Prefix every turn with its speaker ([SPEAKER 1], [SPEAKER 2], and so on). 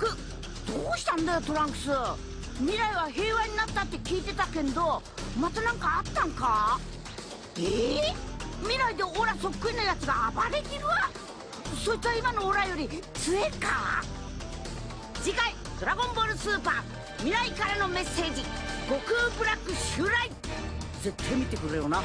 [SPEAKER 1] く。どうしたんだよトランクス。未来は平和になったって聞いてたけどまた何かあったんか？え？ー、未来でオラそっくりなやつが暴れてるわ。そいつは今のオラより強えか？次回「ドラゴンボールスーパー未来からのメッセージ。悟空ブラック襲来」絶対見てくれよな。